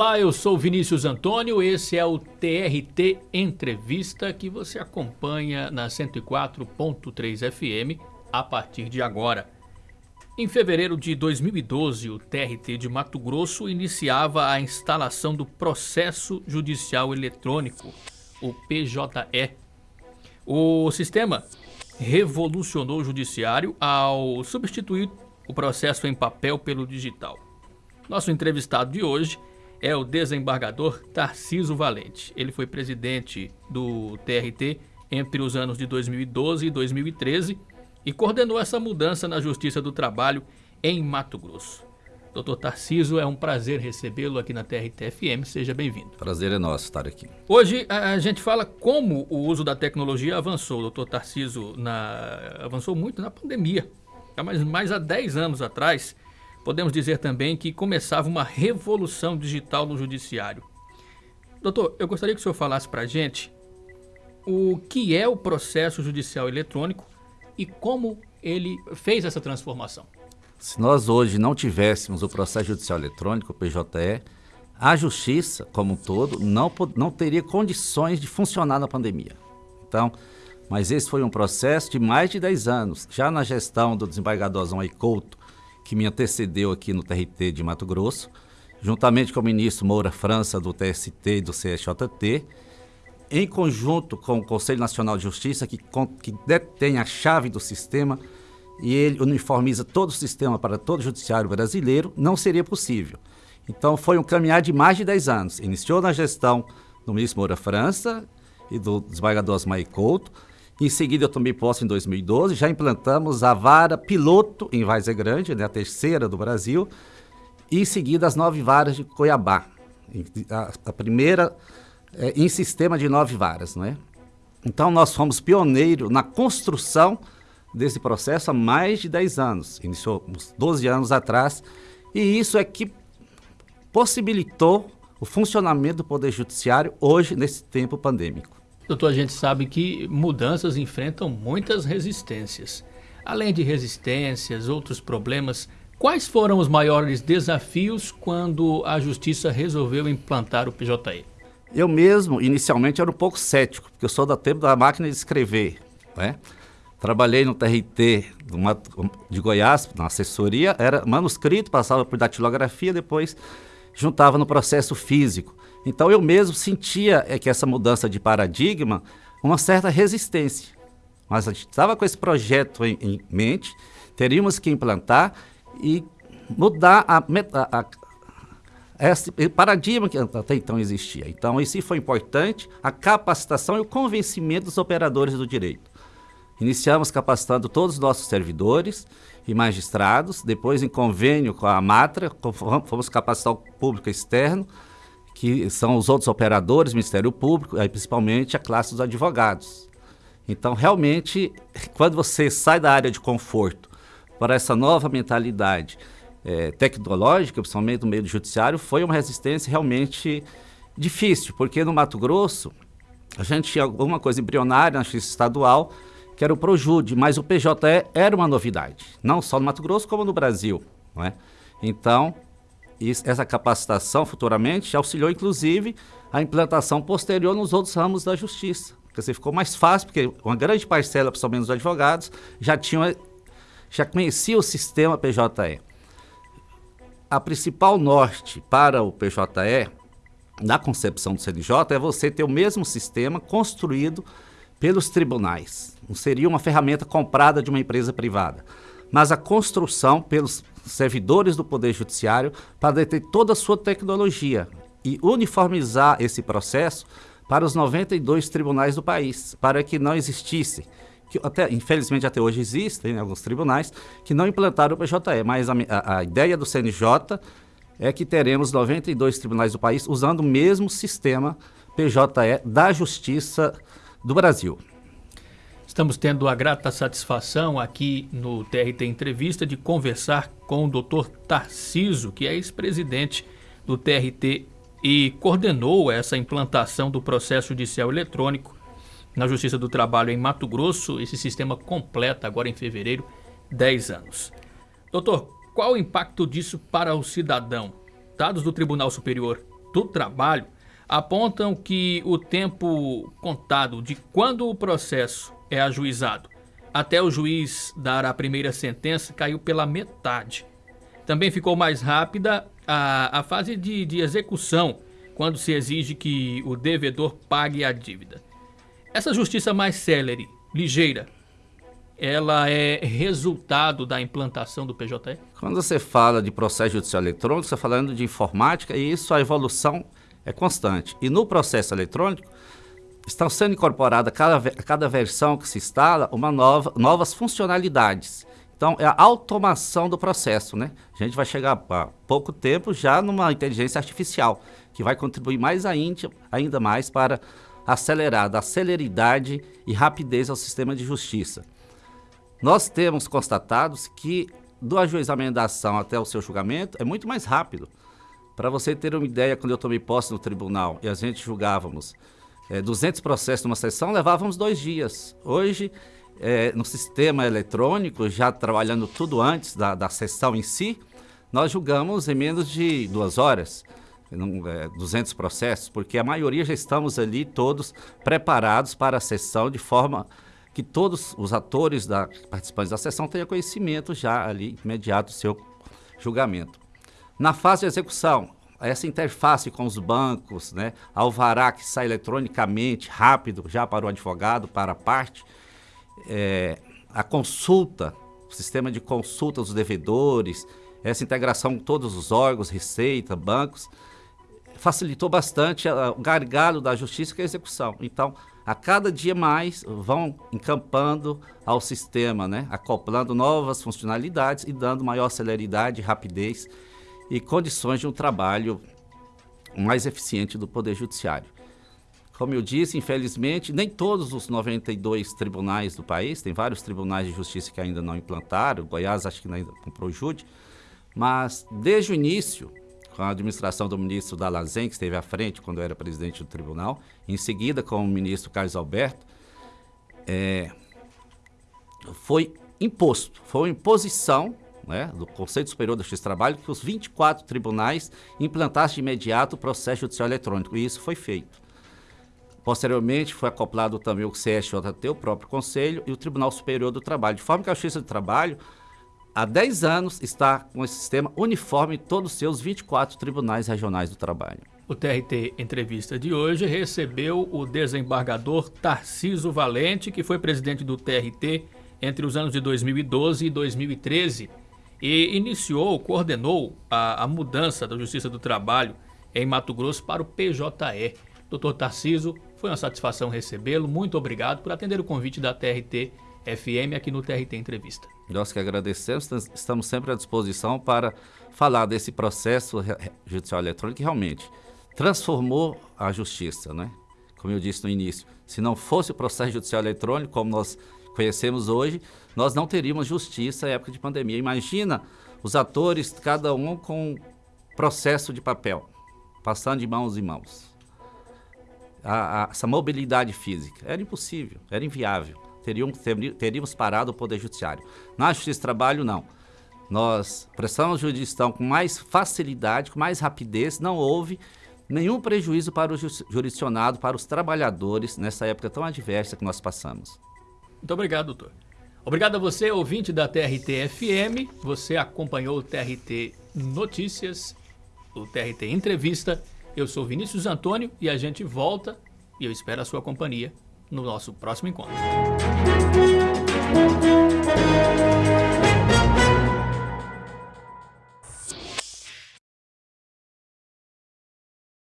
Olá, eu sou Vinícius Antônio, esse é o TRT Entrevista que você acompanha na 104.3 FM a partir de agora. Em fevereiro de 2012, o TRT de Mato Grosso iniciava a instalação do Processo Judicial Eletrônico, o PJE. O sistema revolucionou o judiciário ao substituir o processo em papel pelo digital. Nosso entrevistado de hoje é o desembargador Tarciso Valente. Ele foi presidente do TRT entre os anos de 2012 e 2013 e coordenou essa mudança na Justiça do Trabalho em Mato Grosso. Doutor Tarciso, é um prazer recebê-lo aqui na TRT-FM. Seja bem-vindo. Prazer é nosso estar aqui. Hoje a gente fala como o uso da tecnologia avançou. Doutor Tarciso na... avançou muito na pandemia. Mas mais há 10 anos atrás, podemos dizer também que começava uma revolução digital no judiciário. Doutor, eu gostaria que o senhor falasse para a gente o que é o processo judicial eletrônico e como ele fez essa transformação. Se nós hoje não tivéssemos o processo judicial eletrônico, o PJE, a justiça, como um todo, não, não teria condições de funcionar na pandemia. Então, mas esse foi um processo de mais de 10 anos. Já na gestão do desembargador Zão Couto, que me antecedeu aqui no TRT de Mato Grosso, juntamente com o ministro Moura França, do TST e do CSJT, em conjunto com o Conselho Nacional de Justiça, que, que detém a chave do sistema, e ele uniformiza todo o sistema para todo o judiciário brasileiro, não seria possível. Então foi um caminhar de mais de 10 anos. Iniciou na gestão do ministro Moura França e do desembargador Osmar Couto, em seguida, eu tomei posse em 2012, já implantamos a vara piloto em Várzea Grande, né, a terceira do Brasil, e em seguida as nove varas de Cuiabá. A, a primeira é, em sistema de nove varas, não é? Então, nós fomos pioneiros na construção desse processo há mais de 10 anos. Iniciou uns 12 anos atrás, e isso é que possibilitou o funcionamento do Poder Judiciário hoje, nesse tempo pandêmico. Doutor, a gente sabe que mudanças enfrentam muitas resistências. Além de resistências, outros problemas, quais foram os maiores desafios quando a Justiça resolveu implantar o PJE? Eu mesmo, inicialmente, era um pouco cético, porque eu sou da tempo da máquina de escrever. Né? Trabalhei no TRT de Goiás, na assessoria, era manuscrito, passava por datilografia, depois juntava no processo físico. Então eu mesmo sentia é, que essa mudança de paradigma, uma certa resistência. Mas a gente estava com esse projeto em, em, mente, teríamos que implantar e mudar a, a, a, esse paradigma que até então existia. Então isso foi importante, a capacitação e o convencimento dos operadores do direito. Iniciamos capacitando todos os nossos servidores e magistrados, depois em convênio com a Matra, fomos capacitar o público externo, que são os outros operadores, Ministério Público, aí principalmente a classe dos advogados. Então, realmente, quando você sai da área de conforto para essa nova mentalidade é, tecnológica, principalmente no meio do judiciário, foi uma resistência realmente difícil, porque no Mato Grosso a gente tinha alguma coisa embrionária na justiça estadual, que era o Projude, mas o PJE era uma novidade, não só no Mato Grosso, como no Brasil. Não é? Então, isso, essa capacitação futuramente auxiliou, inclusive, a implantação posterior nos outros ramos da justiça. Quer dizer, ficou mais fácil, porque uma grande parcela, principalmente dos advogados, já, tinha, já conhecia o sistema PJE. A principal norte para o PJE, na concepção do CNJ, é você ter o mesmo sistema construído pelos tribunais. Não seria uma ferramenta comprada de uma empresa privada mas a construção pelos servidores do Poder Judiciário para ter toda a sua tecnologia e uniformizar esse processo para os 92 tribunais do país, para que não existisse, que até, infelizmente até hoje existem né, alguns tribunais que não implantaram o PJE, mas a, a ideia do CNJ é que teremos 92 tribunais do país usando o mesmo sistema PJE da Justiça do Brasil. Estamos tendo a grata satisfação aqui no TRT Entrevista de conversar com o Dr. Tarciso, que é ex-presidente do TRT e coordenou essa implantação do processo judicial eletrônico na Justiça do Trabalho em Mato Grosso. Esse sistema completa agora em fevereiro 10 anos. Doutor, qual o impacto disso para o cidadão? Dados do Tribunal Superior do Trabalho apontam que o tempo contado de quando o processo é ajuizado até o juiz dar a primeira sentença caiu pela metade. Também ficou mais rápida a, a fase de, de execução, quando se exige que o devedor pague a dívida. Essa justiça mais célere, ligeira, ela é resultado da implantação do PJE? Quando você fala de processo judicial eletrônico, você está falando de informática e isso, a evolução é constante. E no processo eletrônico, estão sendo incorporadas a cada, versão que se instala uma nova, novas funcionalidades. Então, é a automação do processo, né? A gente vai chegar a pouco tempo já numa inteligência artificial, que vai contribuir mais ainda, ainda mais para acelerar, dar celeridade e rapidez ao sistema de justiça. Nós temos constatados que do ajuizamento da ação até o seu julgamento é muito mais rápido. Para você ter uma ideia, quando eu tomei posse no tribunal e a gente julgávamos é, 200 processos numa sessão, levávamos dois dias. Hoje, é, no sistema eletrônico, já trabalhando tudo antes da, da sessão em si, nós julgamos em menos de duas horas. É, 200 processos, porque a maioria já estamos ali todos preparados para a sessão de forma que todos os atores da, participantes da sessão tenham conhecimento já ali imediato do seu julgamento. Na fase de execução, essa interface com os bancos, né, alvará que sai eletronicamente, rápido, já para o advogado, para a parte, é, a consulta, o sistema de consulta dos devedores, essa integração com todos os órgãos, Receita, bancos, facilitou bastante a, o gargalo da justiça que é a execução. Então, a cada dia mais vão encampando ao sistema, né, acoplando novas funcionalidades e dando maior celeridade, rapidez e condições de um trabalho mais eficiente do Poder Judiciário. Como eu disse, infelizmente, nem todos os 92 tribunais do país, tem vários tribunais de justiça que ainda não implantaram, Goiás acho que ainda comprou o Jude, mas desde o início, com a administração do ministro Dalazen, que esteve à frente quando era presidente do tribunal, em seguida com o ministro Carlos Alberto, é, foi imposto, foi uma imposição né, do Conselho Superior da Justiça do Trabalho que os 24 tribunais implantassem de imediato o processo judicial eletrônico, e isso foi feito. Posteriormente, foi acoplado também o CSJT, o próprio Conselho, e o Tribunal Superior do Trabalho, de forma que a Justiça do Trabalho, há 10 anos, está com esse sistema uniforme em todos os seus 24 tribunais regionais do trabalho. O TRT Entrevista de hoje recebeu o desembargador Tarciso Valente, que foi presidente do TRT entre os anos de 2012 e 2013 e iniciou, coordenou a, a mudança da Justiça do Trabalho em Mato Grosso para o PJE. Doutor Tarciso, foi uma satisfação recebê-lo. Muito obrigado por atender o convite da TRT FM aqui no TRT Entrevista. Nós que agradecemos, estamos sempre à disposição para falar desse processo judicial eletrônico que realmente transformou a justiça, né? Como eu disse no início, se não fosse o processo judicial eletrônico, como nós conhecemos hoje, nós não teríamos justiça em época de pandemia. Imagina os atores, cada um com processo de papel, passando de mãos em mãos. A, a, essa mobilidade física era impossível, era inviável. Teríamos, teríamos parado o Poder Judiciário. Na Justiça do Trabalho, não. Nós prestamos jurisdição com mais facilidade, com mais rapidez, não houve nenhum prejuízo para o jurisdicionado, para os trabalhadores, nessa época tão adversa que nós passamos. Muito obrigado, doutor. Obrigado a você, ouvinte da TRT FM. Você acompanhou o TRT Notícias, o TRT Entrevista. Eu sou Vinícius Antônio e a gente volta e eu espero a sua companhia no nosso próximo encontro.